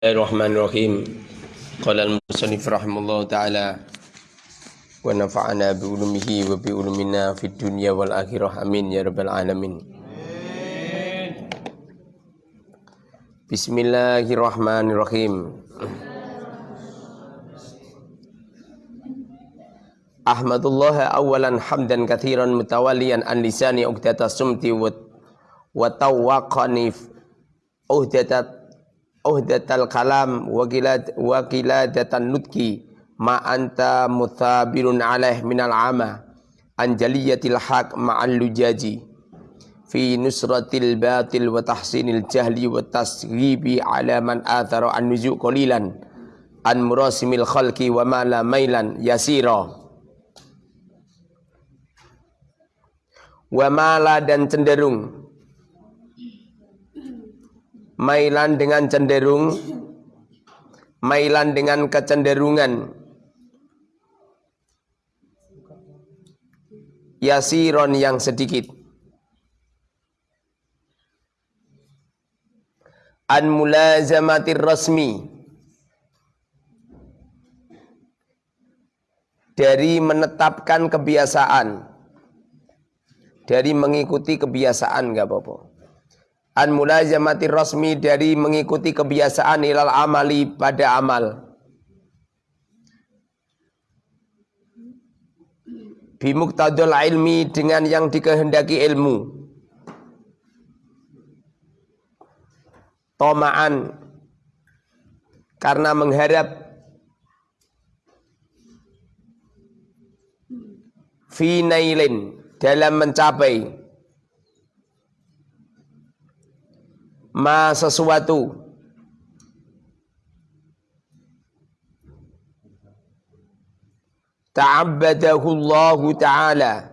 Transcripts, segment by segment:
Bismillahirrahmanirrahim. Qala al-musannif rahimallahu taala wa nafa'ana bi ulumihi wa bi ulumina fid dunya wal akhirah amin ya rabbal alamin. Bismillahirrahmanirrahim. Ahmadullah awalan hamdan kathiran mutawalian an lisani uqdata sumti wa wa tawaqani uhdatat uhdatal kalam wakilad wakiladatan nutki ma anta muthabirun alaih minal ama anjaliyatil haq ma'al lujaji. Fi nusratil batil wa tahsinil jahli wa tasghibi ala man athara an nuzu qalilan an murasimil khalqi wa ma la mailan yasira. Wa mala dan cenderung Mailan dengan cenderung. Mailan dengan kecenderungan. Yasiron yang sedikit. An mulazamatir rasmi. Dari menetapkan kebiasaan. Dari mengikuti kebiasaan gak apa-apa an mulazamati rasmi dari mengikuti kebiasaan ilal amali pada amal. Bimuktadul ilmi dengan yang dikehendaki ilmu. Tomaan. Karena mengharap finailin dalam mencapai ma sesuatu. Ta'abbadahu Allah Ta'ala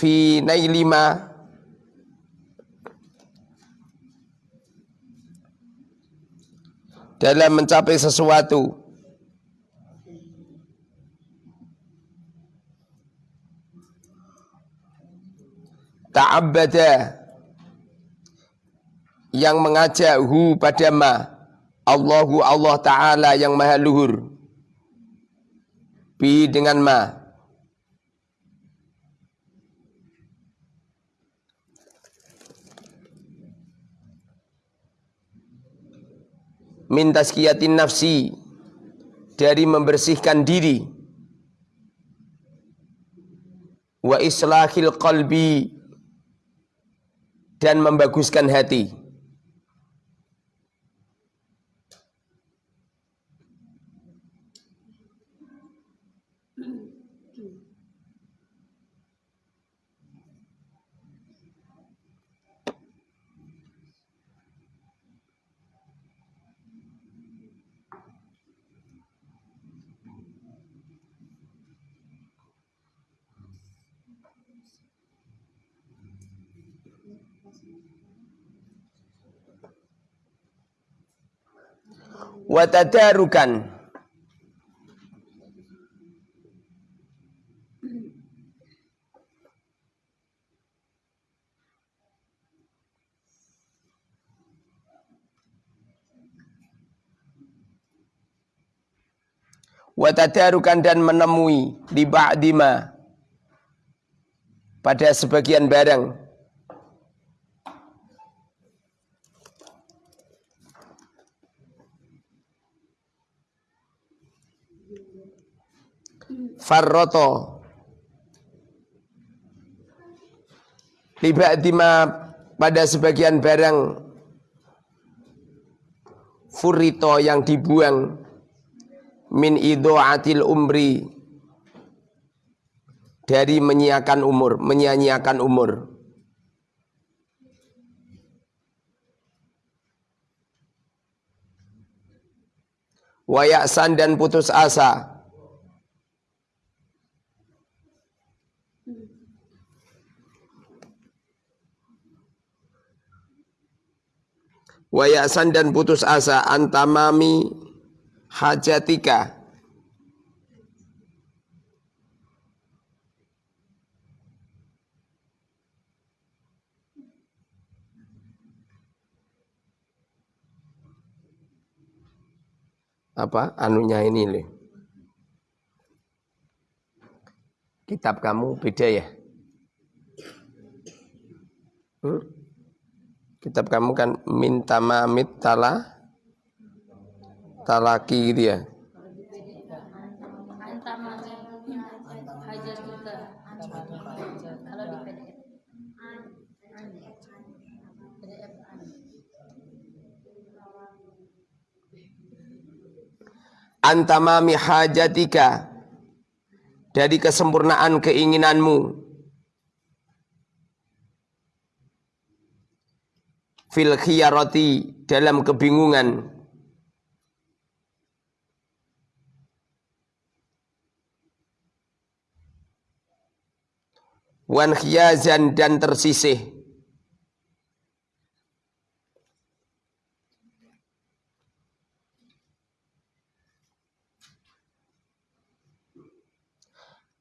fi nailima dalam mencapai sesuatu. Ta'abbada. Yang mengajak hu pada ma. Allahu Allah Ta'ala yang maha luhur. Bi dengan ma min tazkiyatin nafsi dari membersihkan diri. Wa islahil qalbi dan membaguskan hati watadarukan. Watadarukan dan menemui di ba'dima. Pada sebagian barang farroto dima pada sebagian barang furito yang dibuang min atil umri dari menyiakan umur, menyanyiakan umur. Wayaksan dan putus asa Wayasan dan putus asa antamami hajatika apa anunya ini nih. Kitab kamu beda ya? Hmm? Kitab kamu kan minta mamit tala talaki gitu ya. antamami hajatika dari kesempurnaan keinginanmu fil khiyarati dalam kebingungan. Wan khiyazan dan tersisih.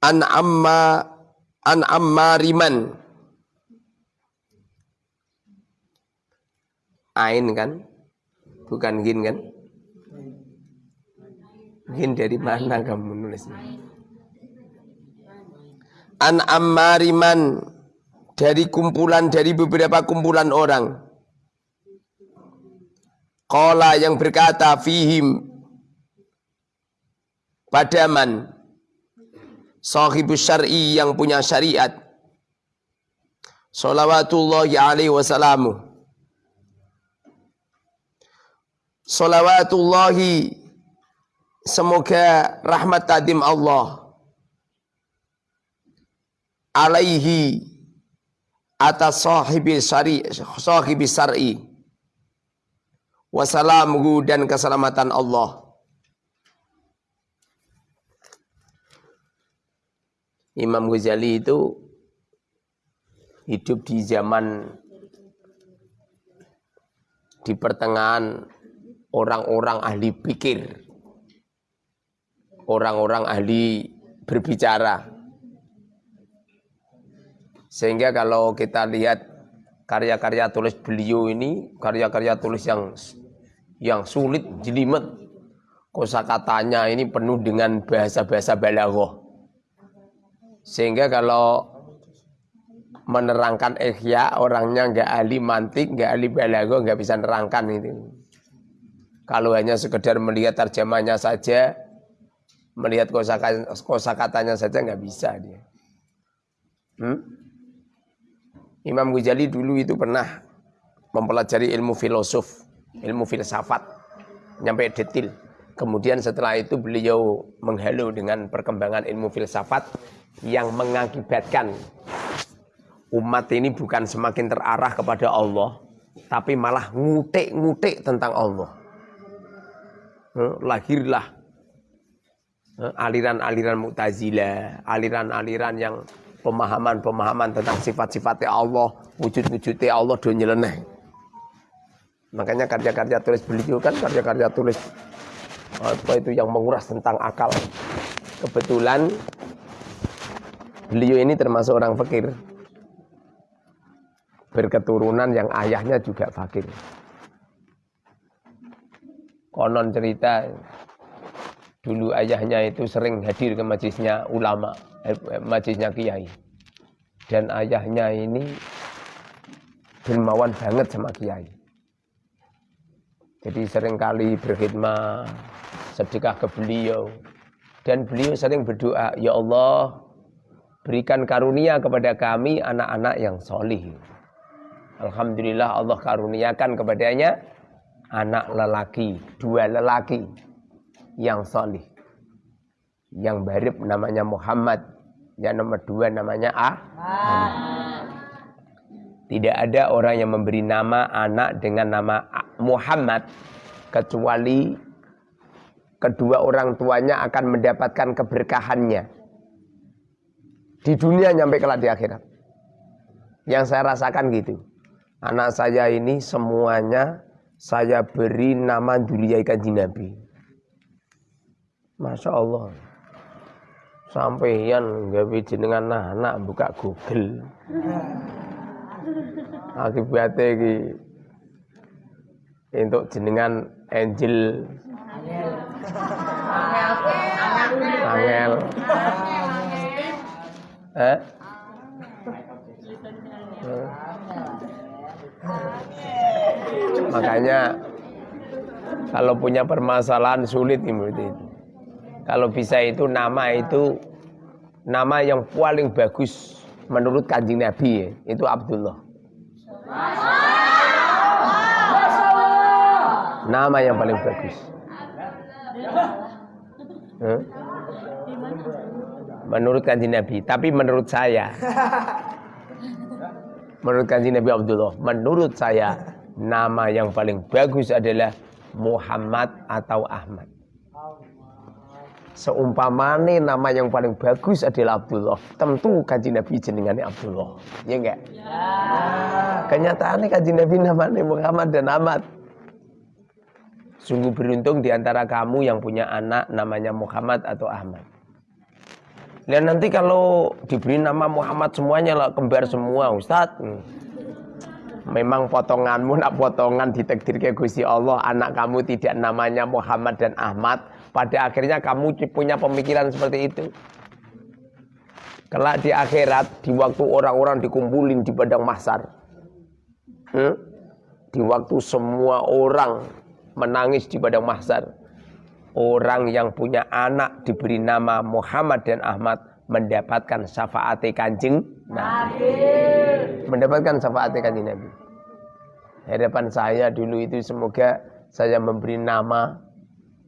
An amma an ammariman ain kan? Bukan gin kan? Gin dari mana kamu nulisnya? An ammariman dari kumpulan dari beberapa kumpulan orang. Kola yang berkata fihim. Padaman sahibus syar'i yang punya syariat. Salawatullahi alaihi wasallamu salawatullahi. Semoga rahmat tadim Allah. Alaihi atas sahibi syari sahibi syar'i. Wasalamuhu dan keselamatan Allah. Imam Ghazali itu hidup di zaman di pertengahan orang-orang ahli pikir, orang-orang ahli berbicara. Sehingga kalau kita lihat karya-karya tulis beliau ini, karya-karya tulis yang yang sulit, jelimet, kosakatanya ini penuh dengan bahasa-bahasa balaghah. Sehingga kalau menerangkan ihya orangnya nggak ahli mantik, nggak ahli balago, nggak bisa nerangkan itu. Kalau hanya sekedar melihat terjemahnya saja, melihat kosa katanya saja nggak bisa dia. Hmm? Imam Ghazali dulu itu pernah mempelajari ilmu filosof, ilmu filsafat, nyampe detil. Kemudian setelah itu beliau menghalau dengan perkembangan ilmu filsafat yang mengakibatkan umat ini bukan semakin terarah kepada Allah, tapi malah ngutik-ngutik tentang Allah. Lahirlah aliran-aliran Mu'tazilah, aliran-aliran yang pemahaman-pemahaman tentang sifat-sifatnya Allah, wujud-wujudnya Allah do nyeleneh. Makanya karya-karya tulis beliau kan karya-karya tulis apa itu yang menguras tentang akal. Kebetulan beliau ini termasuk orang fakir. Berketurunan yang ayahnya juga fakir. Konon cerita dulu ayahnya itu sering hadir ke majlisnya ulama, eh, majlisnya kiai. Dan ayahnya ini dermawan banget sama kiai. Jadi sering kali berkhidmat sedekah ke beliau. Dan beliau sering berdoa, Ya Allah, berikan karunia kepada kami anak-anak yang solih. Alhamdulillah Allah karuniakan kepadanya anak lelaki, dua lelaki yang solih. Yang barib namanya Muhammad, yang nomor dua namanya Ah. Tidak ada orang yang memberi nama anak dengan nama Muhammad kecuali kedua orang tuanya akan mendapatkan keberkahannya. Di dunia nyampe kelak di akhirat. Yang saya rasakan gitu. Anak saya ini semuanya saya beri nama Dulia Kanjeng Nabi. Masya Allah. Sampaian gawe jenengan anak buka Google. Akibatnya iki untuk jenengan Angel Angel. Eh? Makanya kalau punya permasalahan sulit itu. Kalau bisa itu nama itu nama yang paling bagus menurut kanjeng Nabi ya, itu Abdullah. Nama yang paling bagus. Menurut kanjeng Nabi, tapi menurut saya menurut kanjeng Nabi Abdullah, menurut saya nama yang paling bagus adalah Muhammad atau Ahmad. Seumpamane nama yang paling bagus adalah Abdullah, tentu kanjeng Nabi jenengannya Abdullah. Ya enggak? Ya. Kenyataannya kanjeng Nabi namanya Muhammad dan Ahmad. Sungguh beruntung di antara kamu yang punya anak namanya Muhammad atau Ahmad. Dan nanti kalau diberi nama Muhammad semuanya lah kembar semua Ustadz. Memang potonganmu nak potongan ditakdir ke Gusti Allah anak kamu tidak namanya Muhammad dan Ahmad pada akhirnya kamu punya pemikiran seperti itu. Kelak di akhirat, di waktu orang-orang dikumpulin di padang mahsar. Hmm? Di waktu semua orang menangis di padang mahsar. Orang yang punya anak diberi nama Muhammad dan Ahmad mendapatkan syafaat kanjeng Nabi. Mendapatkan syafaat kanjeng Nabi. Harapan saya dulu itu semoga saya memberi nama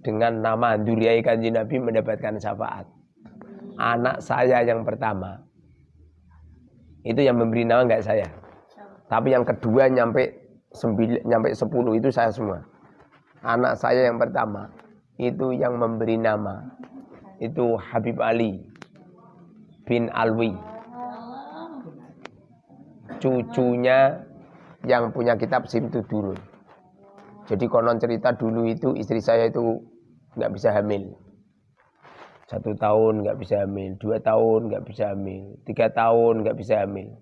dengan nama Duriai Kanji Nabi mendapatkan syafaat. Anak saya yang pertama itu yang memberi nama enggak saya. Tapi yang kedua nyampe sembilan, nyampe sepuluh itu saya semua. Anak saya yang pertama itu yang memberi nama itu Habib Ali bin Alwi. Cucunya yang punya kitab Simtu Durun. Jadi konon cerita dulu itu istri saya itu nggak bisa hamil. Satu tahun nggak bisa hamil, dua tahun nggak bisa hamil, tiga tahun nggak bisa hamil.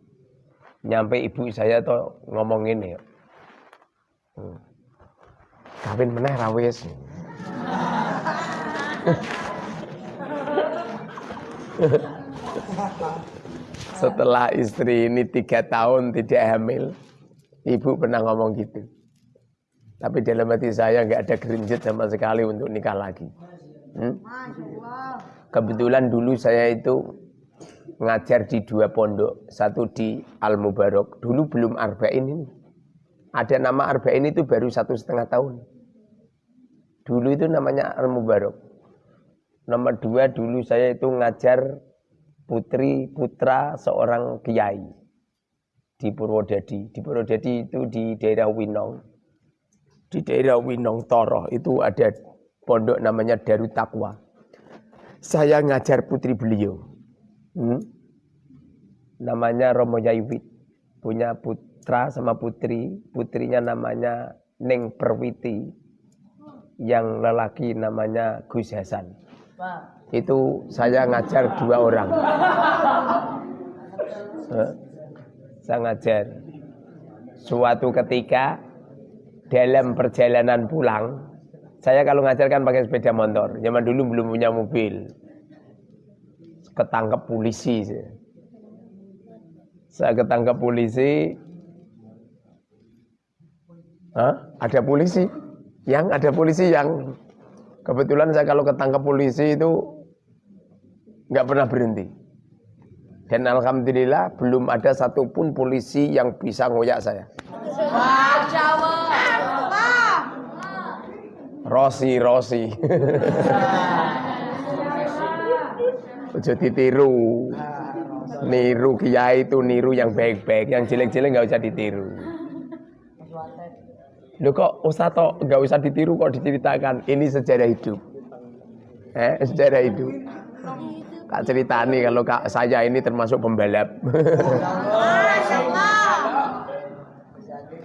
Nyampe ibu saya tuh ngomong ini, hmm. kawin meneh rawis. Setelah istri ini tiga tahun tidak hamil, ibu pernah ngomong gitu. Tapi dalam hati saya nggak ada gerinjit sama sekali untuk nikah lagi. Hmm? Kebetulan dulu saya itu ngajar di dua pondok, satu di Al Mubarak. Dulu belum Arba'in ini. Ada nama Arba'in itu baru satu setengah tahun. Dulu itu namanya Al Mubarak. Nomor dua dulu saya itu ngajar putri putra seorang kiai di Purwodadi. Di Purwodadi itu di daerah Winong di daerah Winong Toro itu ada pondok namanya Darut Takwa. Saya ngajar putri beliau. Hmm? Namanya Romo Yaiwit. Punya putra sama putri. Putrinya namanya Neng Perwiti. Yang lelaki namanya Gus Hasan. Itu saya ngajar dua orang. Saya ngajar. Suatu ketika dalam perjalanan pulang, saya kalau ngajarkan pakai sepeda motor. Zaman dulu belum punya mobil. Ketangkep polisi. Saya ketangkep polisi. Hah? Ada polisi? Yang ada polisi yang kebetulan saya kalau ketangkep polisi itu nggak pernah berhenti. Dan alhamdulillah belum ada satupun polisi yang bisa ngoyak saya. Rosi, Rosi. Ojo ditiru. Niru kiai itu niru yang baik-baik, yang jelek-jelek nggak usah ditiru. Lo kok usah tok nggak usah ditiru kok diceritakan. Ini sejarah hidup. Eh, sejarah hidup. Kak cerita nih kalau kak saya ini termasuk pembalap.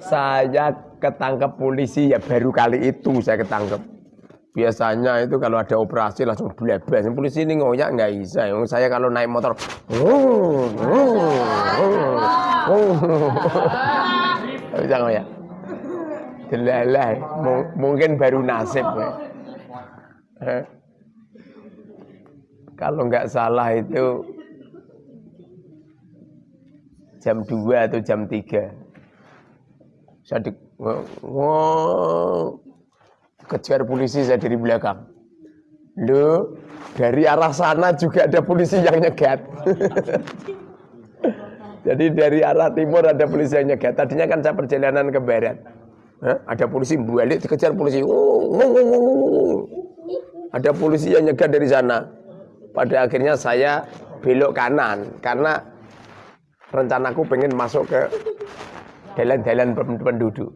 saya ketangkep polisi ya baru kali itu saya ketangkep. Biasanya itu kalau ada operasi langsung bebas. Polisi ini ngoyak nggak bisa. Yang saya kalau naik motor, bisa ngoyak. Delalah, mungkin baru nasib. Ya. Kalau nggak salah itu jam 2 atau jam 3. Saya di, wow, kejar polisi saya dari belakang. Loh, dari arah sana juga ada polisi yang nyegat. Jadi dari arah timur ada polisi yang nyegat. Tadinya kan saya perjalanan ke barat. Hah? Ada polisi balik dikejar polisi. Ada polisi yang nyegat dari sana. Pada akhirnya saya belok kanan karena rencanaku pengen masuk ke jalan-jalan penduduk.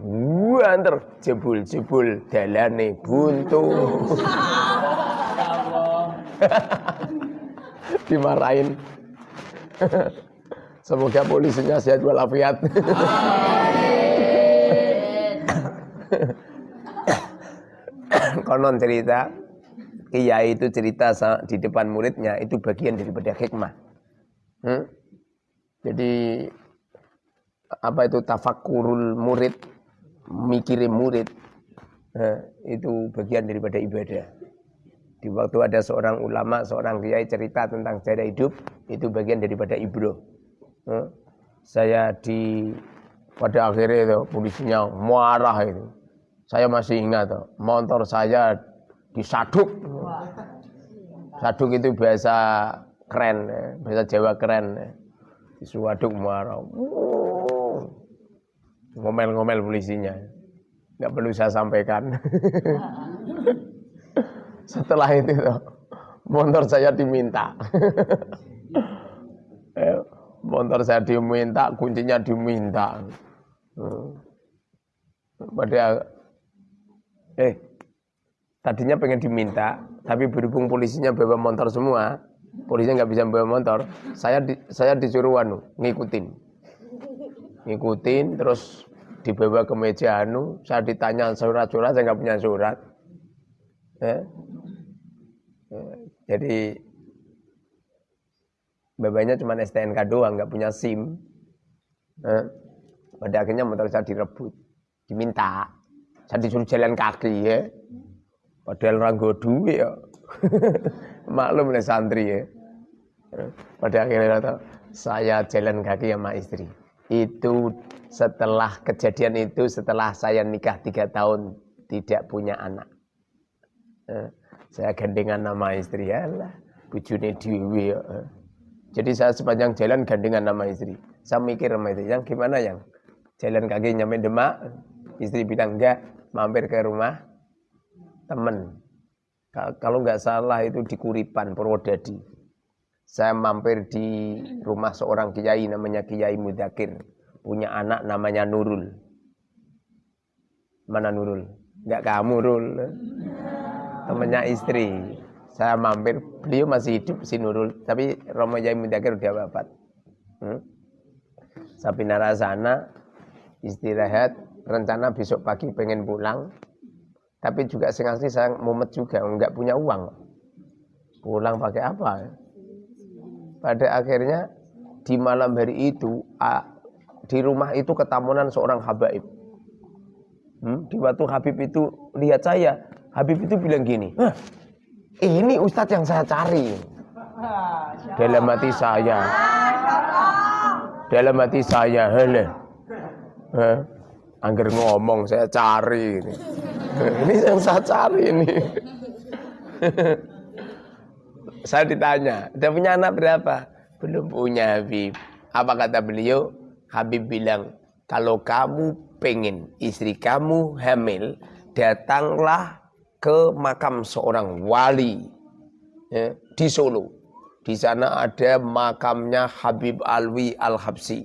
Wah, antar jebul-jebul dalane buntu. Dimarahin. Semoga polisinya sehat walafiat. Konon cerita, kiai itu cerita di depan muridnya itu bagian daripada hikmah. Hmm? Jadi apa itu tafakurul murid mikirin murid nah, itu bagian daripada ibadah. Di waktu ada seorang ulama, seorang kiai cerita tentang cara hidup, itu bagian daripada ibro. Nah, saya di pada akhirnya itu polisinya marah itu. Saya masih ingat motor saya disaduk. Saduk itu bahasa keren, ya. bahasa Jawa keren. Ya. Disuaduk marah ngomel-ngomel polisinya. Nggak perlu saya sampaikan. Setelah itu motor saya diminta. Eh, motor saya diminta, kuncinya diminta. Hmm. Pada eh tadinya pengen diminta, tapi berhubung polisinya bawa motor semua, polisinya nggak bisa bawa motor, saya di, saya disuruh anu ngikutin ngikutin terus dibawa ke meja anu saya ditanya surat-surat saya nggak punya surat ya. ya. jadi babanya cuma STNK doang nggak punya SIM ya. pada akhirnya motor saya direbut diminta saya disuruh jalan kaki ya padahal orang duit ya maklum nih santri ya pada akhirnya saya jalan kaki sama istri itu setelah kejadian itu setelah saya nikah tiga tahun tidak punya anak. Eh, saya gandengan nama istri ya lah, bujune. Eh. Jadi saya sepanjang jalan gandengan nama istri. Saya mikir sama itu, yang gimana yang jalan kaki nyampe Demak, istri bilang enggak, mampir ke rumah temen. Kalau nggak salah itu di Kuripan, Purwodadi saya mampir di rumah seorang kiai namanya Kiai Mudakir. Punya anak namanya Nurul. Mana Nurul? Enggak kamu, Nurul. Temannya istri. Saya mampir, beliau masih hidup si Nurul. Tapi Romo Kiai Mudakir udah wafat. Hmm? Sana, istirahat, rencana besok pagi pengen pulang. Tapi juga sengaja saya mumet juga, enggak punya uang. Pulang pakai apa? pada akhirnya di malam hari itu di rumah itu ketamunan seorang habaib. Hmm, di waktu Habib itu lihat saya, Habib itu bilang gini, ini ustadz yang saya cari. Dalam hati saya, dalam hati saya, hele, angger ngomong saya cari ini. Ini yang saya cari ini. Saya ditanya, udah punya anak berapa? Belum punya Habib. Apa kata beliau? Habib bilang, kalau kamu pengen istri kamu hamil, datanglah ke makam seorang wali ya, di Solo. Di sana ada makamnya Habib Alwi Al-Habsi,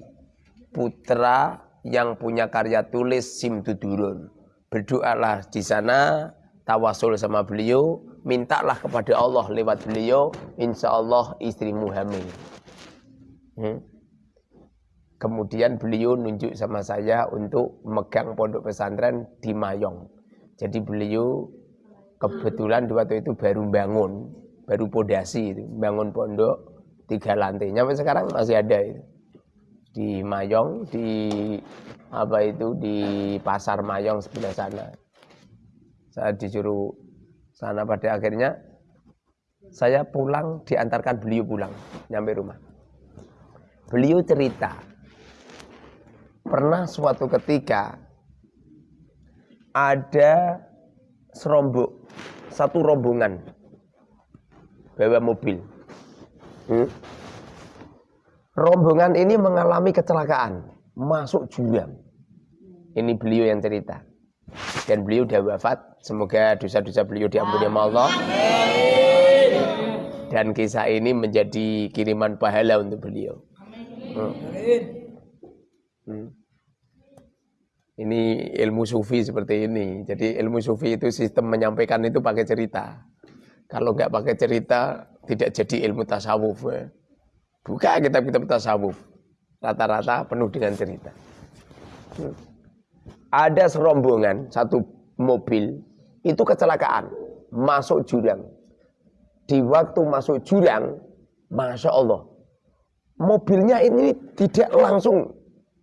putra yang punya karya tulis Simtudurun. Berdoalah di sana, tawasul sama beliau, mintalah kepada Allah lewat beliau, insya Allah istrimu hamil. Hmm? Kemudian beliau nunjuk sama saya untuk megang pondok pesantren di Mayong. Jadi beliau kebetulan waktu itu baru bangun, baru pondasi itu, bangun pondok tiga lantai. Sampai sekarang masih ada itu. Di Mayong, di apa itu di pasar Mayong sebelah sana. Saya disuruh sana pada akhirnya saya pulang diantarkan beliau pulang nyampe rumah. Beliau cerita pernah suatu ketika ada serombok satu rombongan bawa mobil. Hmm? Rombongan ini mengalami kecelakaan, masuk jurang. Ini beliau yang cerita. Dan beliau sudah wafat. Semoga dosa-dosa beliau diampuni sama Allah. Dan kisah ini menjadi kiriman pahala untuk beliau. Hmm. Hmm. Ini ilmu sufi seperti ini. Jadi ilmu sufi itu sistem menyampaikan itu pakai cerita. Kalau nggak pakai cerita, tidak jadi ilmu tasawuf. Ya. Buka kitab-kitab tasawuf. Rata-rata penuh dengan cerita. Ada serombongan, satu mobil, itu kecelakaan. Masuk jurang. Di waktu masuk jurang, Masya Allah. Mobilnya ini tidak langsung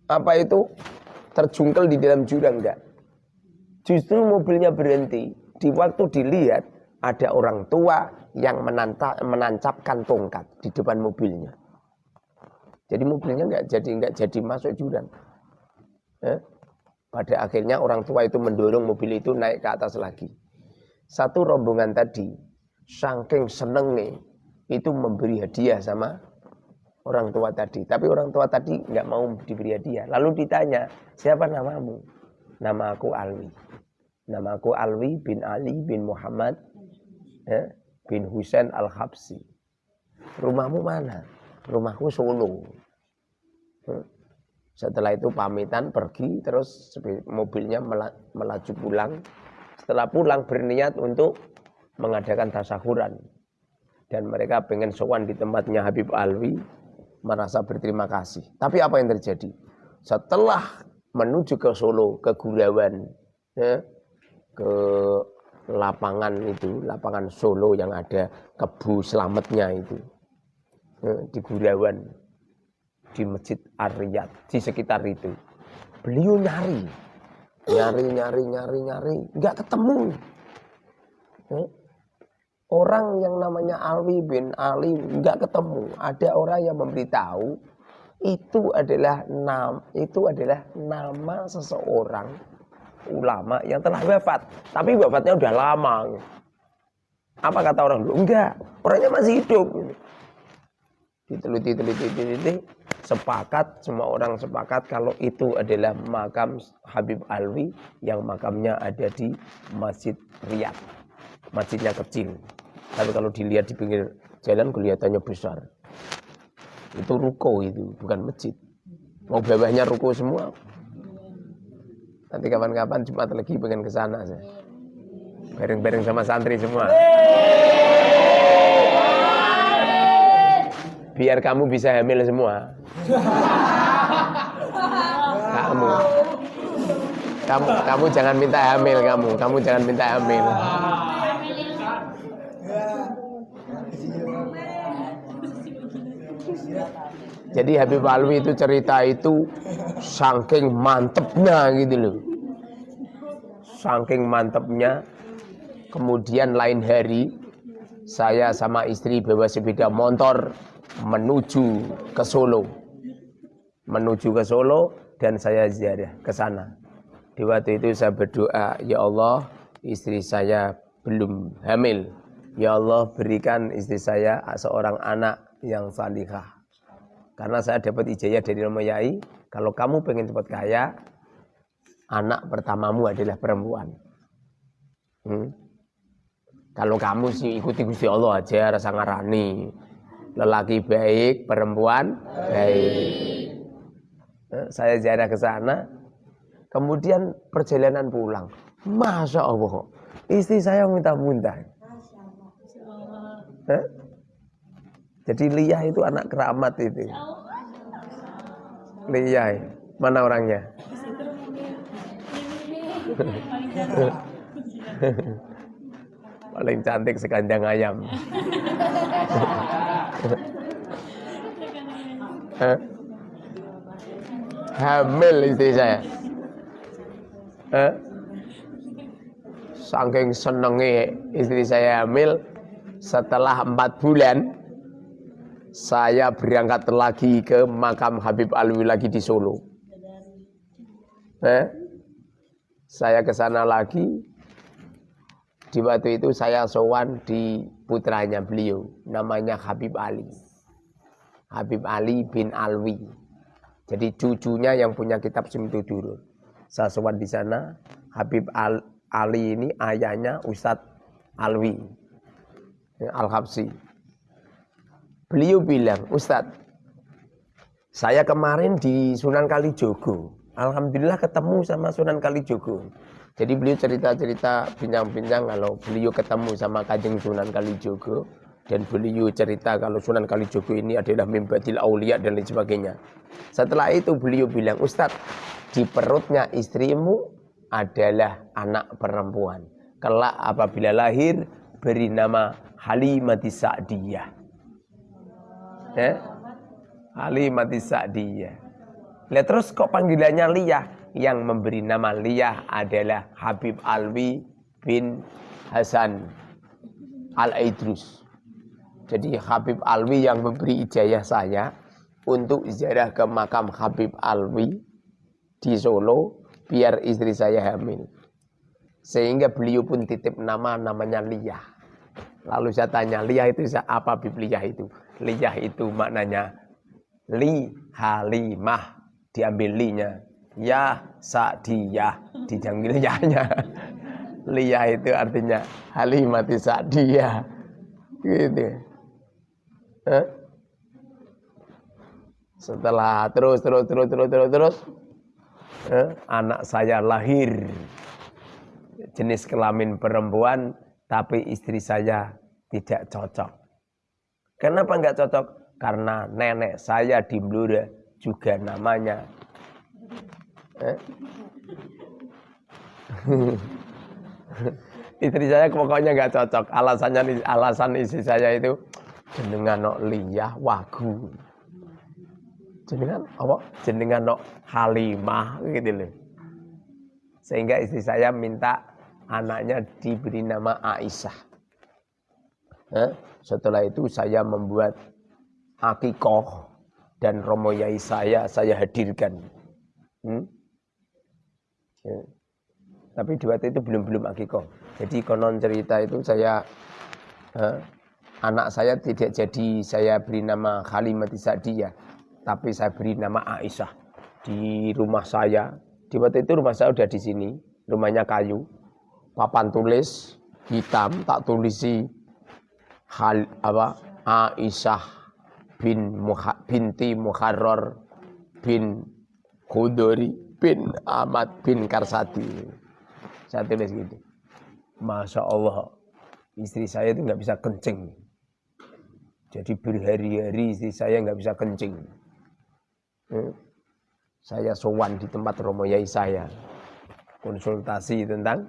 apa itu terjungkel di dalam jurang enggak. Justru mobilnya berhenti. Di waktu dilihat ada orang tua yang menancapkan tongkat di depan mobilnya. Jadi mobilnya enggak jadi enggak jadi masuk jurang. Eh? Pada akhirnya orang tua itu mendorong mobil itu naik ke atas lagi. Satu rombongan tadi, saking seneng nih, itu memberi hadiah sama orang tua tadi. Tapi orang tua tadi nggak mau diberi hadiah. Lalu ditanya, siapa namamu? Nama aku Alwi. Nama aku Alwi bin Ali bin Muhammad ya, bin Husain Al-Habsi. Rumahmu mana? Rumahku Solo. Hmm. Setelah itu pamitan pergi terus mobilnya melaju pulang. Setelah pulang berniat untuk mengadakan tasahuran. Dan mereka pengen sowan di tempatnya Habib Alwi merasa berterima kasih. Tapi apa yang terjadi? Setelah menuju ke Solo, ke Gurawan, ya, ke lapangan itu, lapangan Solo yang ada kebu selamatnya itu, di Gurawan, di Masjid Ariyat, di sekitar itu. Beliau nyari, nyari, nyari, nyari, nyari, nggak ketemu. Ya, Orang yang namanya Alwi bin Ali nggak ketemu. Ada orang yang memberitahu itu adalah nama itu adalah nama seseorang ulama yang telah wafat. Tapi wafatnya udah lama. Apa kata orang dulu? Enggak, orangnya masih hidup. Diteliti, teliti, teliti, sepakat semua orang sepakat kalau itu adalah makam Habib Alwi yang makamnya ada di Masjid Riyadh. Masjidnya kecil. Tapi kalau dilihat di pinggir jalan kelihatannya besar. Itu ruko itu, bukan masjid. Mau bawahnya ruko semua. Nanti kapan-kapan Jumat lagi pengen ke sana. Bareng-bareng sama santri semua. Biar kamu bisa hamil semua. Kamu. Kamu kamu jangan minta hamil kamu, kamu jangan minta hamil. Jadi Habib Alwi itu cerita itu saking mantepnya gitu loh. Saking mantepnya. Kemudian lain hari saya sama istri bawa sepeda motor menuju ke Solo. Menuju ke Solo dan saya ziarah ke sana. Di waktu itu saya berdoa, ya Allah, istri saya belum hamil. Ya Allah, berikan istri saya seorang anak yang salihah karena saya dapat ijazah dari Romo Yai, kalau kamu pengen cepat kaya, anak pertamamu adalah perempuan. Hmm? Kalau kamu sih ikuti Gusti Allah aja rasa ngarani. Lelaki baik, perempuan baik. Eh, saya ziarah ke sana, kemudian perjalanan pulang. Masya Allah, istri saya minta muntah. Eh? Jadi Liyah itu anak keramat itu. Liyah, mana orangnya? Paling cantik sekandang ayam. Hamil istri saya. Eh? Saking senengnya istri saya hamil, setelah empat bulan saya berangkat lagi ke makam Habib Alwi lagi di Solo. Eh? Saya ke sana lagi. Di waktu itu saya sowan di putranya beliau, namanya Habib Ali. Habib Ali bin Alwi. Jadi cucunya yang punya kitab Simtudurun. Saya sowan di sana, Habib Al Ali ini ayahnya Ustadz Alwi Al-Habsi. Beliau bilang, Ustadz, saya kemarin di Sunan Kalijogo. Alhamdulillah ketemu sama Sunan Kalijogo. Jadi beliau cerita-cerita bincang-bincang kalau beliau ketemu sama Kajeng Sunan Kalijogo. Dan beliau cerita kalau Sunan Kalijogo ini adalah mimbatil aulia dan lain sebagainya. Setelah itu beliau bilang, Ustadz, di perutnya istrimu adalah anak perempuan. Kelak apabila lahir, beri nama Halimati Sa'diyah ya Halimati Sa'diyah Lihat terus kok panggilannya Liyah yang memberi nama Liyah adalah Habib Alwi bin Hasan Al-Aidrus jadi Habib Alwi yang memberi ijazah saya untuk ziarah ke makam Habib Alwi di Solo biar istri saya hamil. Sehingga beliau pun titip nama namanya Liyah. Lalu saya tanya, Liyah itu apa Liyah itu? Liyah itu maknanya li halimah diambil linya. Ya sadiyah dijanggil yahnya. Liyah itu artinya halimati sadiyah. Gitu. Eh? Setelah terus terus terus terus terus terus eh, anak saya lahir jenis kelamin perempuan tapi istri saya tidak cocok. Kenapa nggak cocok? Karena nenek saya di Blora juga namanya. Eh? istri saya pokoknya nggak cocok. Alasannya alasan istri saya itu jenengan no liyah wagu. Jenengan apa? Jenengan no halimah gitu loh. Sehingga istri saya minta anaknya diberi nama Aisyah. Eh? Setelah itu saya membuat akikoh dan romoyai saya saya hadirkan. Hmm? Ya. Tapi di waktu itu belum belum akikoh. Jadi konon cerita itu saya eh, anak saya tidak jadi saya beri nama Halimati Sa'diyah, tapi saya beri nama Aisyah di rumah saya. Di waktu itu rumah saya udah di sini, rumahnya kayu, papan tulis hitam, tak tulisi hal apa Aisyah bin Muha, binti Muharrar bin Khudori bin Ahmad bin Karsati. Saya tulis gitu. Masya Allah, istri saya itu nggak bisa kencing. Jadi berhari-hari istri saya nggak bisa kencing. Hmm. Saya sowan di tempat romoyai saya. Konsultasi tentang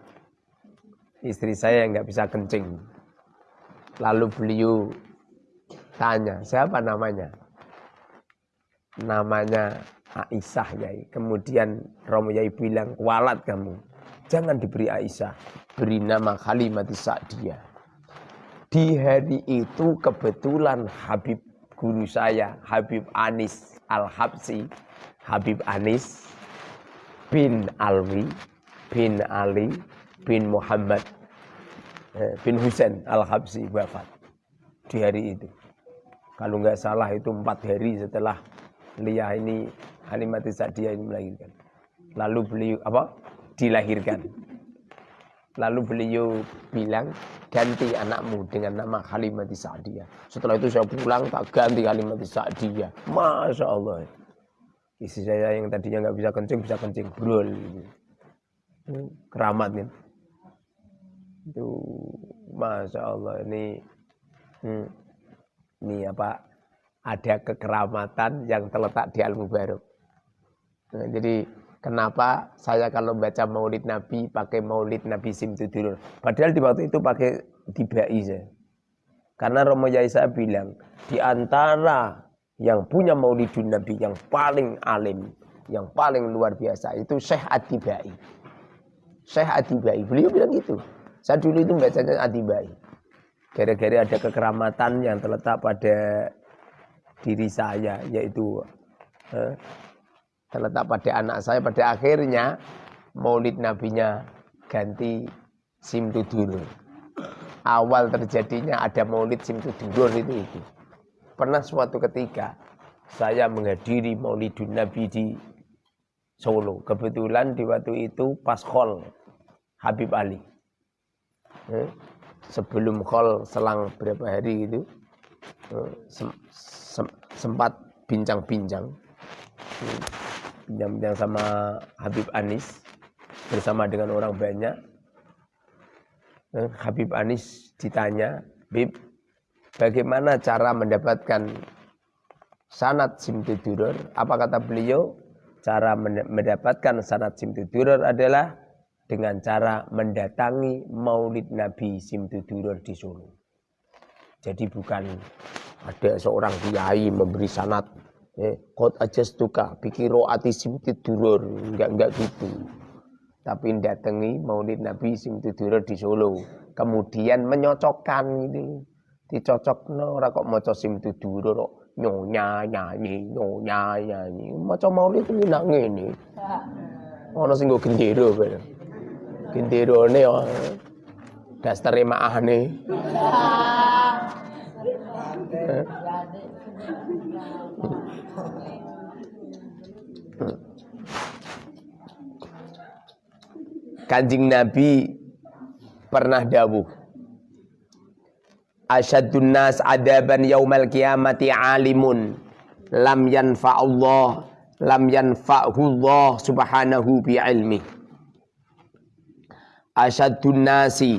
istri saya yang nggak bisa kencing. Lalu beliau tanya, siapa namanya? Namanya Aisyah Yai. Kemudian Romo Yai bilang, walat kamu. Jangan diberi Aisyah. Beri nama Halimati Sa'diyah. Di hari itu kebetulan Habib guru saya, Habib Anis Al-Habsi, Habib Anis bin Alwi, bin Ali, bin Muhammad Eh, bin Husain Al-Habsi wafat di hari itu. Kalau nggak salah itu empat hari setelah Liyah ini Halimati Sa'diyah ini melahirkan. Lalu beliau apa? Dilahirkan. Lalu beliau bilang ganti anakmu dengan nama Halimati Sa'diyah. Setelah itu saya pulang tak ganti Halimati Sa'diyah. Masya Allah. Istri saya yang tadinya nggak bisa kencing bisa kencing brol. Keramat nih itu masya Allah ini Hmm. Ini apa? Ada kekeramatan yang terletak di Al-Mubarok. Nah, jadi kenapa saya kalau baca maulid Nabi pakai maulid Nabi Simtudurur. Padahal di waktu itu pakai dibai saya. Karena Romo Yaisa bilang, di antara yang punya maulidun Nabi yang paling alim, yang paling luar biasa itu Syekh Atibai. Syekh Atibai, beliau bilang gitu. Saya dulu itu bacanya Atibai. Gara-gara ada kekeramatan yang terletak pada diri saya, yaitu eh, terletak pada anak saya. Pada akhirnya maulid nabinya ganti simtudurur. Awal terjadinya ada maulid simtudurur itu itu. Pernah suatu ketika saya menghadiri maulidun nabi di Solo. Kebetulan di waktu itu pas khol Habib Ali. Eh, sebelum khol selang berapa hari itu eh, sem, sem, sempat bincang-bincang. Eh, bincang-bincang sama Habib Anis bersama dengan orang banyak. Habib Anis ditanya, Bib, Bagaimana cara mendapatkan sanat simtudurur? Apa kata beliau? Cara mendapatkan sanat simtudurur adalah dengan cara mendatangi maulid Nabi simtudurur di Solo. Jadi bukan ada seorang kiai memberi sanat eh, kot aja stuka pikiro ati simtudurur enggak enggak gitu. Tapi datangi maulid Nabi simtudurur di Solo. Kemudian menyocokkan gitu. Dicocok no ora kok maca sim tuduro kok. Nyonya nyanyi nyonya nyanyi. Maca maulid kuwi nak ngene. Ana sing go gendero bareng genderone yo dastere maahne Kanjing Nabi pernah dawuh Asyadun nas adaban yaumal kiamati alimun lam yanfa'ullah lam yanfa'hullah subhanahu bi ilmi Asyadun nasi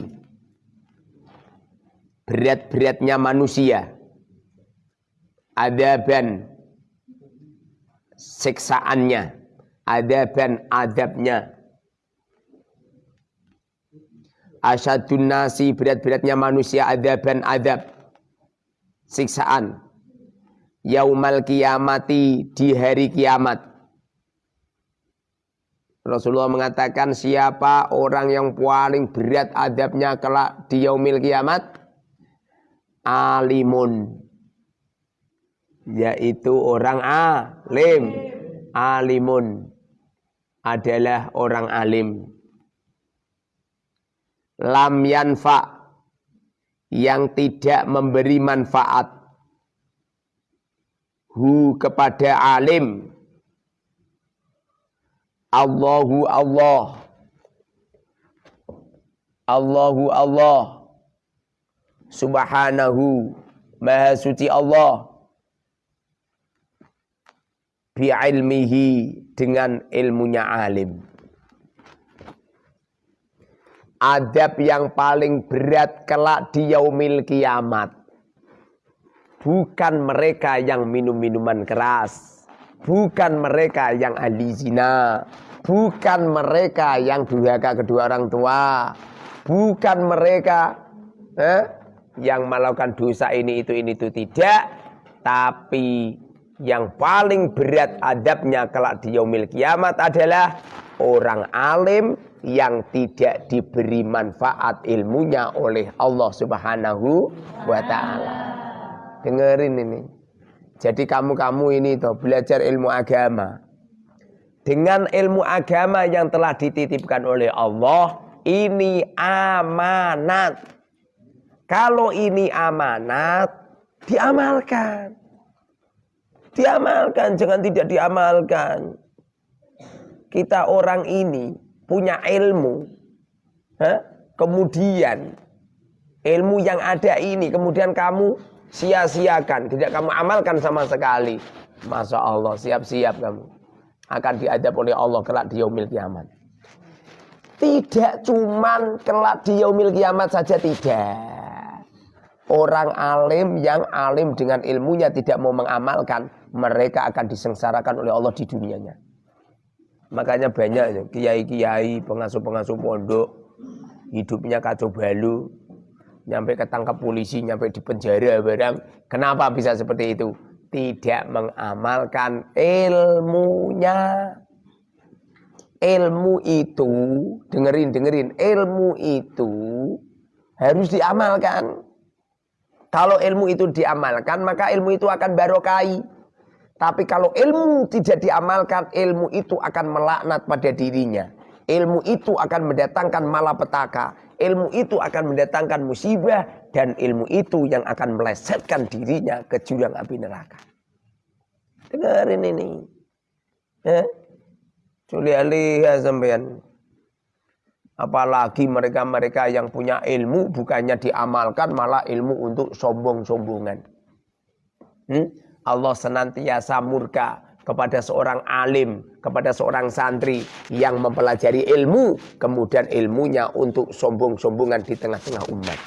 berat-beratnya manusia adaban siksaannya. Adaban adabnya. Asyadun nasi berat-beratnya manusia adaban adab siksaan. Yaumal kiamati di hari kiamat. Rasulullah mengatakan siapa orang yang paling berat adabnya kelak di yaumil kiamat? Alimun yaitu orang alim. Alimun adalah orang alim. Lam yanfa yang tidak memberi manfaat. Hu kepada alim. Allahu Allah. Allahu Allah. Subhanahu. Maha suci Allah bi ilmihi dengan ilmunya alim adab yang paling berat kelak di yaumil kiamat. Bukan mereka yang minum minuman keras. Bukan mereka yang ahli zina. Bukan mereka yang durhaka kedua orang tua. Bukan mereka eh, yang melakukan dosa ini itu ini itu tidak. Tapi yang paling berat adabnya kelak di yaumil kiamat adalah orang alim yang tidak diberi manfaat ilmunya oleh Allah Subhanahu wa taala. Dengerin ini. Jadi kamu-kamu ini tuh belajar ilmu agama. Dengan ilmu agama yang telah dititipkan oleh Allah, ini amanat. Kalau ini amanat, diamalkan. Diamalkan, jangan tidak diamalkan. Kita orang ini punya ilmu, ha? kemudian ilmu yang ada ini, kemudian kamu sia-siakan, tidak kamu amalkan sama sekali. Masya Allah, siap-siap kamu. Akan diadab oleh Allah kelak di yaumil kiamat. Tidak cuman kelak di yaumil kiamat saja tidak. Orang alim yang alim dengan ilmunya tidak mau mengamalkan, mereka akan disengsarakan oleh Allah di dunianya. Makanya banyak kiai-kiai, pengasuh-pengasuh pondok, hidupnya kacau balu, nyampe ketangkap polisi, nyampe di penjara barang. Kenapa bisa seperti itu? Tidak mengamalkan ilmunya. Ilmu itu, dengerin, dengerin, ilmu itu harus diamalkan. Kalau ilmu itu diamalkan, maka ilmu itu akan barokai. Tapi kalau ilmu tidak diamalkan, ilmu itu akan melaknat pada dirinya. Ilmu itu akan mendatangkan malapetaka. Ilmu itu akan mendatangkan musibah. Dan ilmu itu yang akan melesetkan dirinya ke jurang api neraka. Dengarin ini. Ya. Culi ya sampean. Apalagi mereka-mereka yang punya ilmu bukannya diamalkan malah ilmu untuk sombong-sombongan. Hmm? Allah senantiasa murka kepada seorang alim, kepada seorang santri yang mempelajari ilmu, kemudian ilmunya untuk sombong-sombongan di tengah-tengah umat.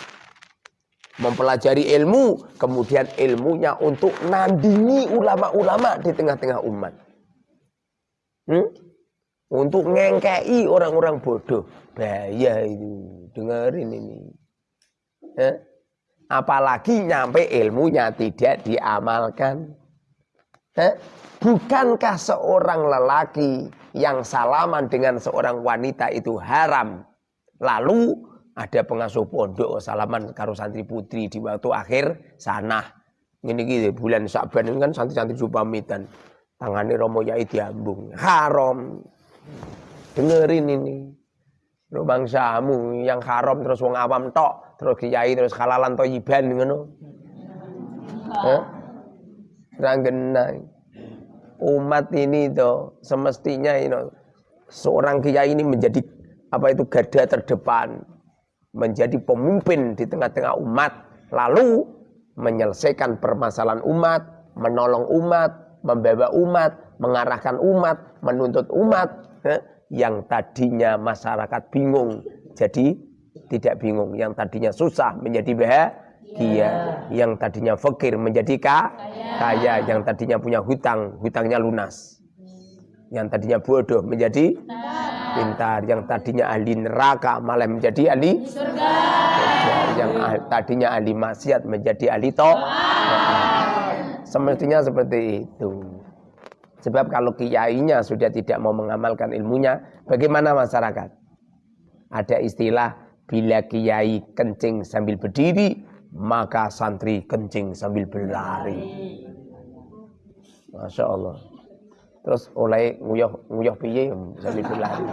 Mempelajari ilmu, kemudian ilmunya untuk nandingi ulama-ulama di tengah-tengah umat. Hmm? Untuk ngengkei orang-orang bodoh. Bahaya itu. Dengerin ini. Eh? Apalagi nyampe ilmunya tidak diamalkan. Eh? Bukankah seorang lelaki yang salaman dengan seorang wanita itu haram? Lalu ada pengasuh pondok salaman karo santri putri di waktu akhir sana. Ini gitu bulan Saban ini kan santri-santri pamitan. Tangannya Romo Yai diambung. Haram. Dengerin ini. Lo bangsamu yang haram terus wong awam tok, terus kiai terus halalan toyiban ngono. Hah? Ranggenai. Umat ini tuh semestinya ini seorang kiai ini menjadi apa itu garda terdepan, menjadi pemimpin di tengah-tengah umat, lalu menyelesaikan permasalahan umat, menolong umat, membawa umat, mengarahkan umat, menuntut umat, yang tadinya masyarakat bingung jadi tidak bingung, yang tadinya susah menjadi bahagia, yang tadinya fakir menjadi kaya, yang tadinya punya hutang, hutangnya lunas. Yang tadinya bodoh menjadi pintar, yang tadinya ahli neraka malah menjadi ahli surga. Yang tadinya ahli maksiat menjadi ahli toh. Semestinya seperti itu. Sebab kalau kiainya sudah tidak mau mengamalkan ilmunya, bagaimana masyarakat? Ada istilah bila kiai kencing sambil berdiri, maka santri kencing sambil berlari. Masya Allah. Terus oleh nguyah nguyah piye sambil berlari.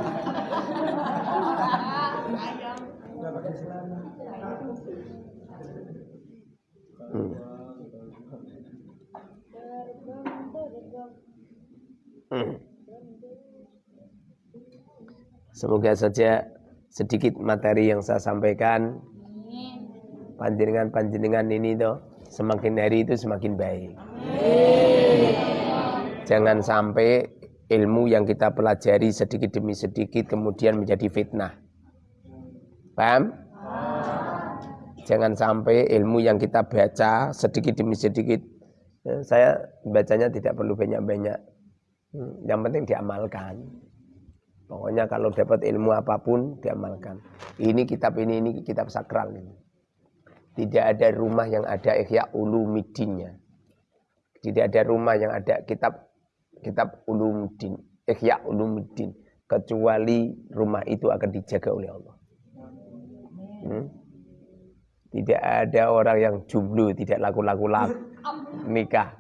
Hmm. Hmm. Semoga saja sedikit materi yang saya sampaikan panjenengan-panjenengan ini tuh semakin hari itu semakin baik. Jangan sampai ilmu yang kita pelajari sedikit demi sedikit kemudian menjadi fitnah. Paham? Jangan sampai ilmu yang kita baca sedikit demi sedikit. Eh, saya bacanya tidak perlu banyak-banyak Hmm, yang penting diamalkan. Pokoknya kalau dapat ilmu apa pun diamalkan. Ini kitab ini ini kitab sakral ini. Tidak ada rumah yang ada Ihya Ulumuddinnya. Tidak ada rumah yang ada kitab kitab Ulumuddin, Ihya Ulumuddin kecuali rumah itu akan dijaga oleh Allah. Hmm? Tidak ada orang yang jumlu, tidak laku-laku nikah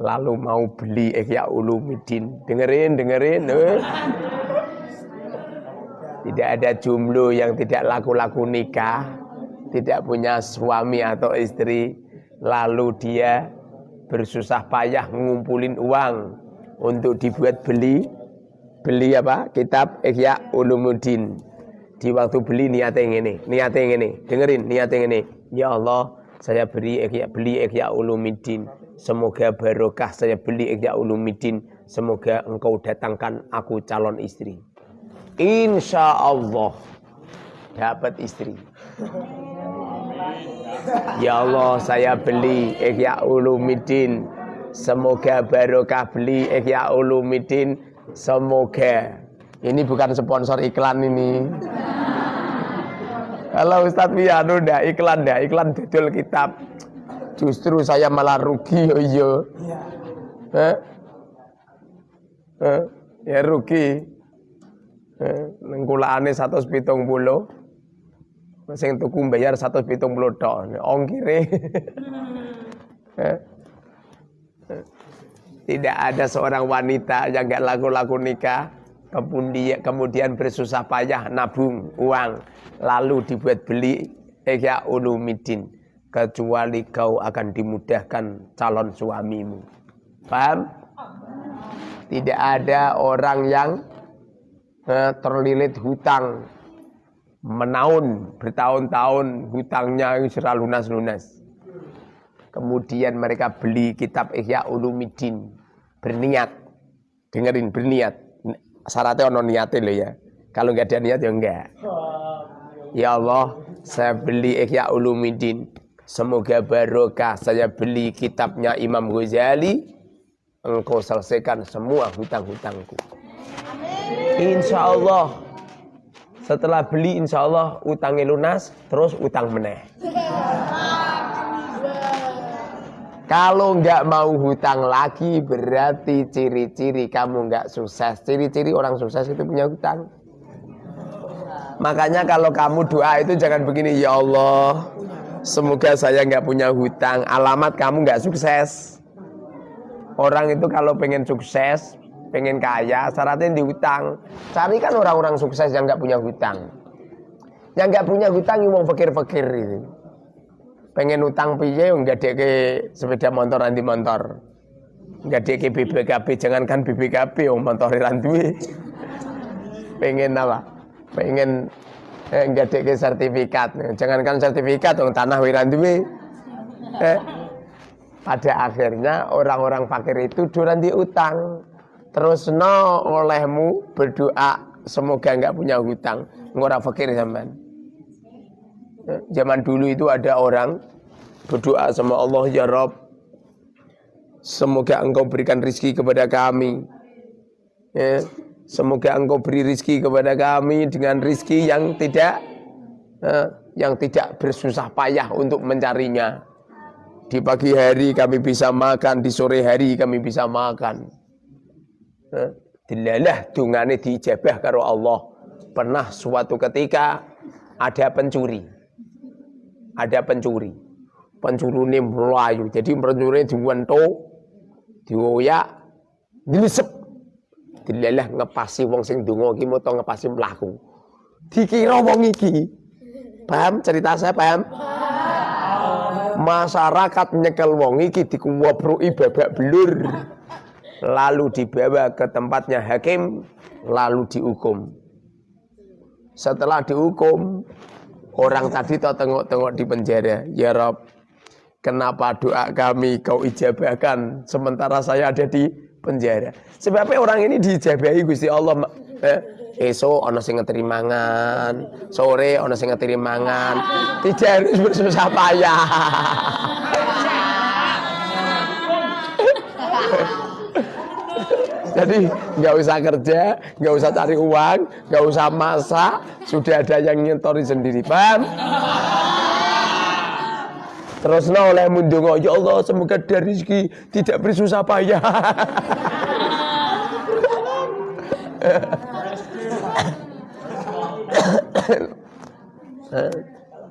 lalu mau beli Ihya Ulumuddin. Dengerin, dengerin. Eh. Tidak ada jumlah yang tidak laku-laku nikah, tidak punya suami atau istri, lalu dia bersusah payah ngumpulin uang untuk dibuat beli beli apa? Kitab Ihya Ulumuddin. Di waktu beli niatnya ini, niatnya ini. Dengerin niatnya ini. Ya Allah, saya beri Ihya, beli Ihya Ulumuddin Semoga barokah saya beli Ihya Ulumuddin. Semoga engkau datangkan aku calon istri. Insya Allah dapat istri. Ya Allah, saya beli Ihya Ulumuddin. Semoga barokah beli Ihya Ulumuddin. Semoga. Ini bukan sponsor iklan ini. Kalau Ustadz Wiano ndak iklan ndak iklan dodol kitab. Justru saya malah rugi yo yo. Eh? Eh? Ya rugi. Eh, nang kulane 170 sing tuku bayar 170 tok. Ongkire tidak ada seorang wanita yang gak laku-laku nikah kemudian kemudian bersusah payah nabung uang lalu dibuat beli Eka ulumidin kecuali kau akan dimudahkan calon suamimu. Paham? Tidak ada orang yang terlilit hutang menaun bertahun-tahun hutangnya sudah lunas-lunas. Kemudian mereka beli kitab Ihya Ulumuddin berniat. Dengerin berniat. Syaratnya ono niatnya loh ya. Kalau nggak ada niat ya enggak ya Allah saya beli Ihya Ulumuddin. Semoga barokah. Saya beli kitabnya Imam Ghazali. Engkau selesaikan semua hutang-hutangku Insya Allah setelah beli insya Allah utangnya lunas, terus utang meneh. Kalau nggak mau hutang lagi berarti ciri-ciri kamu nggak sukses. Ciri-ciri orang sukses itu punya hutang. Makanya kalau kamu doa itu jangan begini, ya Allah, semoga saya nggak punya hutang. Alamat kamu nggak sukses. Orang itu kalau pengen sukses, pengen kaya syaratnya dihutang cari kan orang-orang sukses yang nggak punya hutang. Yang nggak punya hutang mau fakir-fakir itu pengen utang piye nggak ke sepeda motor anti motor. Nggak ke BBKB jangankan BBKB om motor randuwe pengen apa? Pengen eh, nggak ke sertifikat. Jangankan sertifikat dong tanah wiranduwe eh, pada akhirnya orang-orang fakir itu duran diutang terus no olehmu berdoa semoga nggak punya hutang. Ngora fakir zaman zaman dulu itu ada orang berdoa sama Allah ya Rob semoga engkau berikan rizki kepada kami. Ya, semoga engkau beri rizki kepada kami dengan rizki yang tidak ya, yang tidak bersusah payah untuk mencarinya. Di pagi hari kami bisa makan di sore hari kami bisa makan dilalah dungane dijabah karo Allah. Pernah suatu ketika ada pencuri. Ada pencuri. Pencuri ini melayu. Jadi pencuri diwento, dioyak, dilisep. Dilalah ngepasi wong sing donga iki moto ngepasi mlaku. Dikira wong iki. Paham cerita saya paham? Masyarakat nyekel wong iki dikuwobroki babak belur lalu dibawa ke tempatnya hakim, lalu dihukum. Setelah dihukum, orang tadi tak tengok-tengok di penjara. Ya Rob, kenapa doa kami kau ijabahkan sementara saya ada di penjara? Sebabnya orang ini diijabahi Gusti Allah. Eh, esok ono sing ngeteri mangan, sore ono sing ngeteri mangan. Tidak harus bersusah payah. Jadi nggak usah kerja, nggak usah cari uang, nggak usah masak, sudah ada yang nyetori sendiri, paham? Terus no oleh mundungo, ya Allah semoga dari rezeki tidak bersusah payah.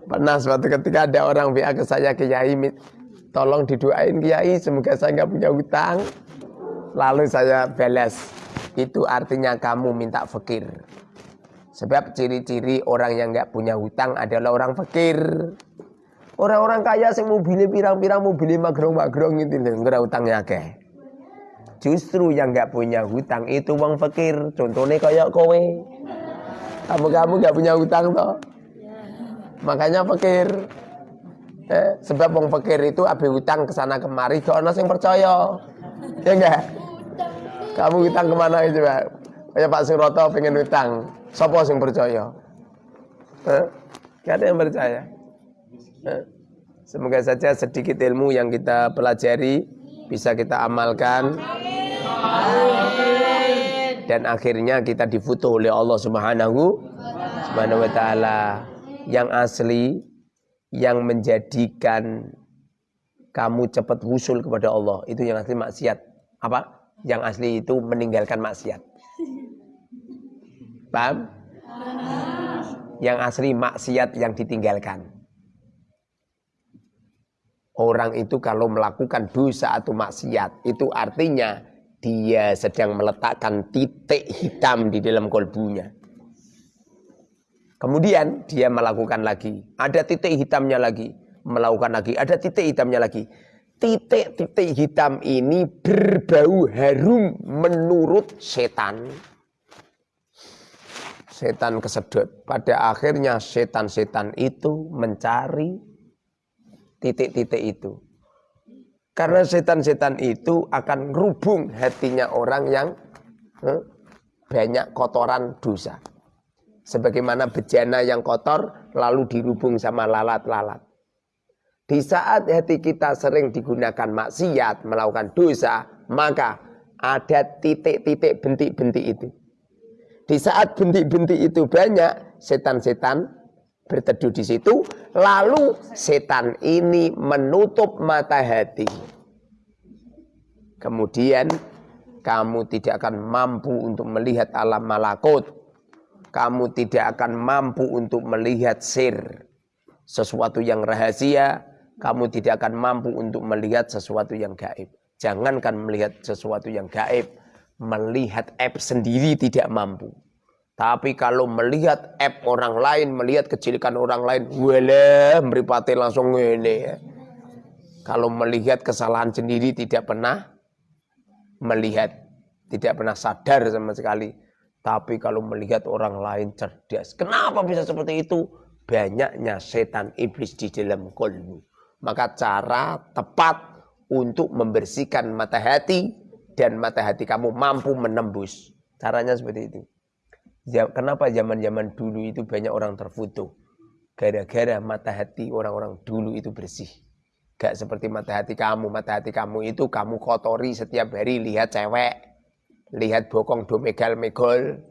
Pernah suatu ketika ada orang biar ke saya Kiai, tolong didoain Kiai semoga saya nggak punya hutang. Lalu saya balas, itu artinya kamu minta fakir. Sebab ciri-ciri orang yang nggak punya hutang adalah orang fakir. Orang-orang kaya sing mobilnya pirang-pirang mobilnya magrong-magrong itu nggak hutangnya ke. Justru yang nggak punya hutang itu uang fakir. Contohnya kayak kowe. Kamu-kamu nggak punya hutang toh. Makanya fakir. Eh, sebab wong fakir itu abe hutang ke sana kemari gak ono sing percaya. Ya enggak? Kamu hutang ke mana itu Pak? Kayak Pak Suroto pengen hutang. Sopo sing percaya? Gak ada yang percaya. Semoga saja sedikit ilmu yang kita pelajari bisa kita amalkan. Dan akhirnya kita difoto oleh Allah Subhanahu Subhanahu yang asli yang menjadikan kamu cepat wusul kepada Allah itu yang asli maksiat. Apa? Yang asli itu meninggalkan maksiat. Paham? Yang asli maksiat yang ditinggalkan. Orang itu kalau melakukan dosa atau maksiat, itu artinya dia sedang meletakkan titik hitam di dalam kolbunya. Kemudian dia melakukan lagi, ada titik hitamnya lagi, melakukan lagi, ada titik hitamnya lagi. Titik-titik hitam ini berbau harum menurut setan. Setan kesedot. Pada akhirnya setan-setan itu mencari titik-titik itu. Karena setan-setan itu akan rubung hatinya orang yang eh, banyak kotoran dosa. Sebagaimana bejana yang kotor lalu dirubung sama lalat-lalat. Di saat hati kita sering digunakan maksiat, melakukan dosa, maka ada titik-titik bentik-bentik itu. Di saat bentik-bentik itu banyak, setan-setan berteduh di situ, lalu setan ini menutup mata hati. Kemudian kamu tidak akan mampu untuk melihat alam malakut. Kamu tidak akan mampu untuk melihat sir. Sesuatu yang rahasia, kamu tidak akan mampu untuk melihat sesuatu yang gaib. Jangankan melihat sesuatu yang gaib, melihat app sendiri tidak mampu. Tapi kalau melihat app orang lain, melihat kecilikan orang lain, wala meripati langsung ini ya. Kalau melihat kesalahan sendiri tidak pernah melihat, tidak pernah sadar sama sekali. Tapi kalau melihat orang lain cerdas, kenapa bisa seperti itu? Banyaknya setan iblis di dalam kolbu. Maka cara tepat untuk membersihkan mata hati dan mata hati kamu mampu menembus. Caranya seperti itu. Kenapa zaman-zaman dulu itu banyak orang terfoto? Gara-gara mata hati orang-orang dulu itu bersih. Gak seperti mata hati kamu. Mata hati kamu itu kamu kotori setiap hari lihat cewek. Lihat bokong domegal megol.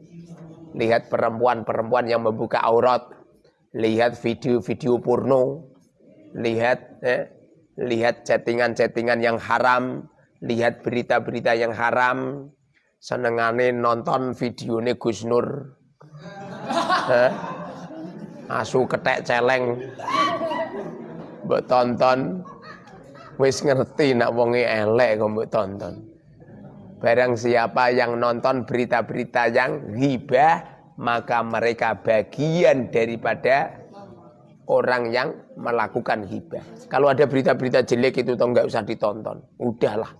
Lihat perempuan-perempuan yang membuka aurat. Lihat video-video porno. Lihat eh, lihat chattingan-chattingan yang haram. Lihat berita-berita yang haram senengane nonton videone Gus Nur. Hah? Asu ketek celeng. Mbok tonton wis ngerti nak wonge elek kok mbok tonton. Barang siapa yang nonton berita-berita yang ghibah, maka mereka bagian daripada orang yang melakukan hibah. Kalau ada berita-berita jelek itu toh nggak usah ditonton. Udahlah.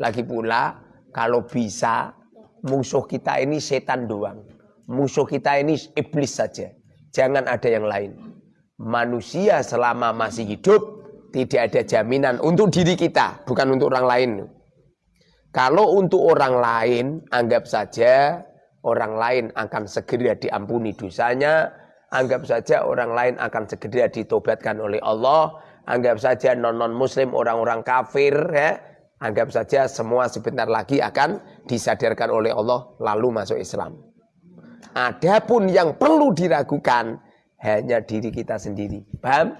Lagi pula kalau bisa musuh kita ini setan doang. Musuh kita ini iblis saja. Jangan ada yang lain. Manusia selama masih hidup tidak ada jaminan untuk diri kita, bukan untuk orang lain. Kalau untuk orang lain, anggap saja orang lain akan segera diampuni dosanya, anggap saja orang lain akan segera ditobatkan oleh Allah, anggap saja non-non muslim, orang-orang kafir ya, Anggap saja semua sebentar lagi akan disadarkan oleh Allah lalu masuk Islam. Adapun yang perlu diragukan hanya diri kita sendiri. Paham?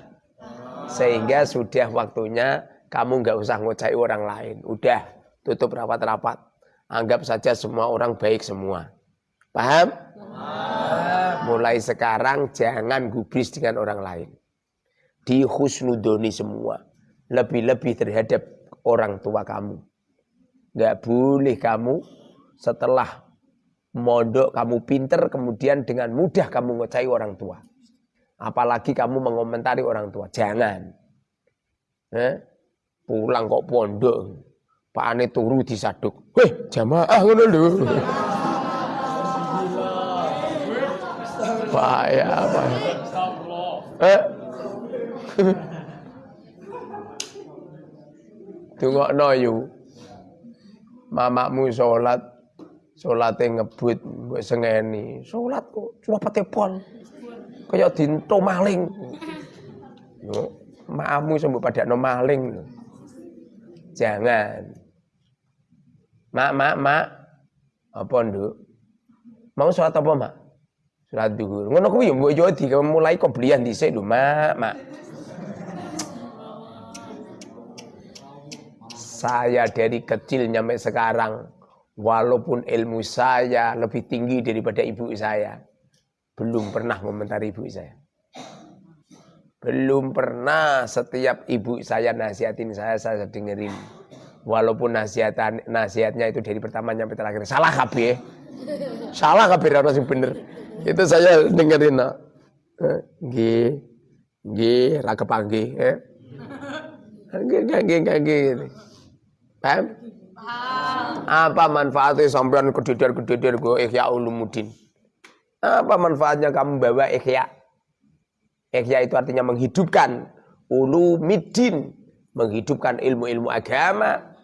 Sehingga sudah waktunya kamu nggak usah ngocai orang lain. Udah tutup rapat-rapat. Anggap saja semua orang baik semua. Paham? Mulai sekarang jangan gubris dengan orang lain. Di husnudoni semua. Lebih-lebih terhadap orang tua kamu. Nggak boleh kamu setelah mondok kamu pinter kemudian dengan mudah kamu ngocai orang tua. Apalagi kamu mengomentari orang tua. Jangan. Eh? Pulang kok pondok. Pak Ane turu disaduk. Weh, jamaah ngono lho. Pak ya apa? Eh? Dungokno yu. Mamakmu salat, salate ngebut mbok sengeni. Salat kok cuma pate pon. Kaya dinto maling. Yo. maamu sembuh pada no maling. Jangan. Mak, mak, mak. Apa nduk? Mau sholat apa, mak? Sholat duhur. Ngono kuwi mbok yo mulai belian dhisik lho, mak, mak. Saya dari kecil sampai sekarang walaupun ilmu saya lebih tinggi daripada ibu saya, belum pernah komentari ibu saya. Belum pernah setiap ibu saya nasihatin saya, saya dengerin. Walaupun nasihat nasihatnya itu dari pertama sampai terakhir. Salah kabeh. Salah kabeh ora sing bener. Itu saya dengerin. No. Eh, nggih. Nggih, ra kepanggih, eh. Nggih, nggih, Paham? Apa manfaatnya sampean kededer-kededer gue ikhya ulumuddin? Apa manfaatnya kamu bawa ikhya? Ihya itu artinya menghidupkan ulumiddin, menghidupkan ilmu-ilmu agama.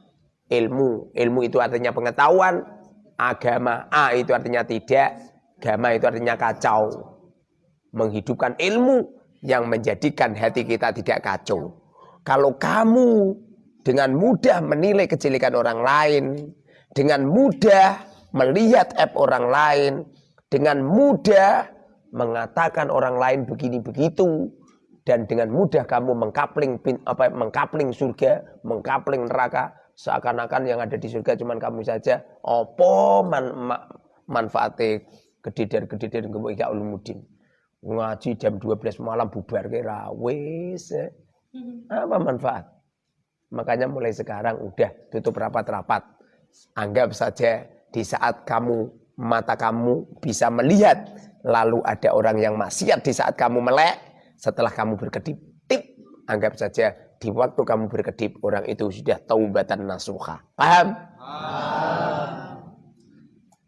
Ilmu, ilmu itu artinya pengetahuan, agama A itu artinya tidak, agama itu artinya kacau. Menghidupkan ilmu yang menjadikan hati kita tidak kacau. Kalau kamu dengan mudah menilai kejelekan orang lain, dengan mudah melihat app orang lain, dengan mudah mengatakan orang lain begini begitu dan dengan mudah kamu mengkapling apa mengkapling surga, mengkapling neraka seakan-akan yang ada di surga cuma kamu saja. Opo man, ma, manfaatnya kedidar-kedidar gemuk ya ulumuddin. Ngaji jam 12 malam bubar kira wis. Eh. Apa manfaat? Makanya mulai sekarang udah tutup rapat-rapat. Anggap saja di saat kamu mata kamu bisa melihat lalu ada orang yang maksiat di saat kamu melek, setelah kamu berkedip, tip, anggap saja di waktu kamu berkedip, orang itu sudah taubatan nasuha. Paham?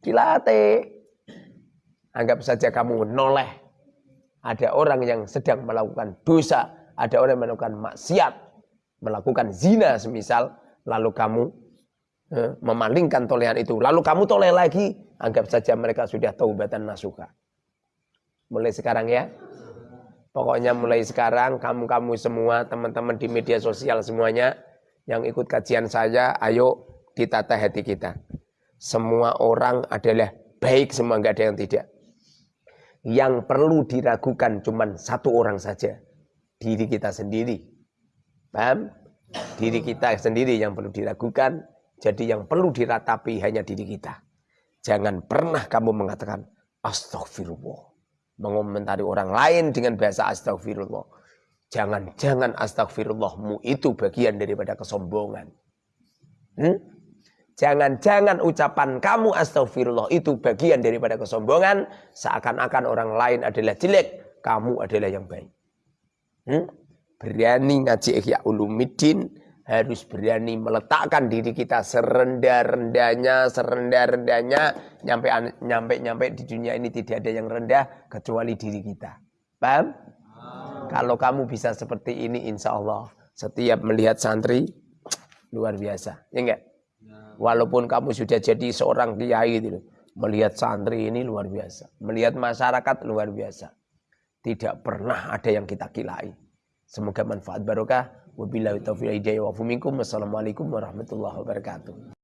Dilatih. Anggap saja kamu noleh. Ada orang yang sedang melakukan dosa, ada orang yang melakukan maksiat, melakukan zina semisal, lalu kamu eh, memalingkan tolehan itu, lalu kamu toleh lagi, anggap saja mereka sudah taubatan nasuha. Mulai sekarang ya. Pokoknya mulai sekarang kamu-kamu semua, teman-teman di media sosial semuanya yang ikut kajian saya, ayo ditata hati kita. Semua orang adalah baik, semua enggak ada yang tidak. Yang perlu diragukan cuma satu orang saja, diri kita sendiri. Paham? Diri kita sendiri yang perlu diragukan, jadi yang perlu diratapi hanya diri kita. Jangan pernah kamu mengatakan astagfirullah mengomentari orang lain dengan bahasa astagfirullah. Jangan-jangan astagfirullahmu itu bagian daripada kesombongan. Hmm? Jangan-jangan ucapan kamu astagfirullah itu bagian daripada kesombongan. Seakan-akan orang lain adalah jelek, kamu adalah yang baik. Hmm? Berani ngaji Ihya Ulumiddin, harus berani meletakkan diri kita serendah-rendahnya, serendah-rendahnya, nyampe nyampe nyampe di dunia ini tidak ada yang rendah kecuali diri kita. Paham? Kalau kamu bisa seperti ini, insya Allah setiap melihat santri luar biasa, ya enggak? Walaupun kamu sudah jadi seorang kiai itu, melihat santri ini luar biasa, melihat masyarakat luar biasa. Tidak pernah ada yang kita kilai. Semoga manfaat barokah. Wabillahi taufiq hidayah wa Wassalamualaikum warahmatullahi wabarakatuh.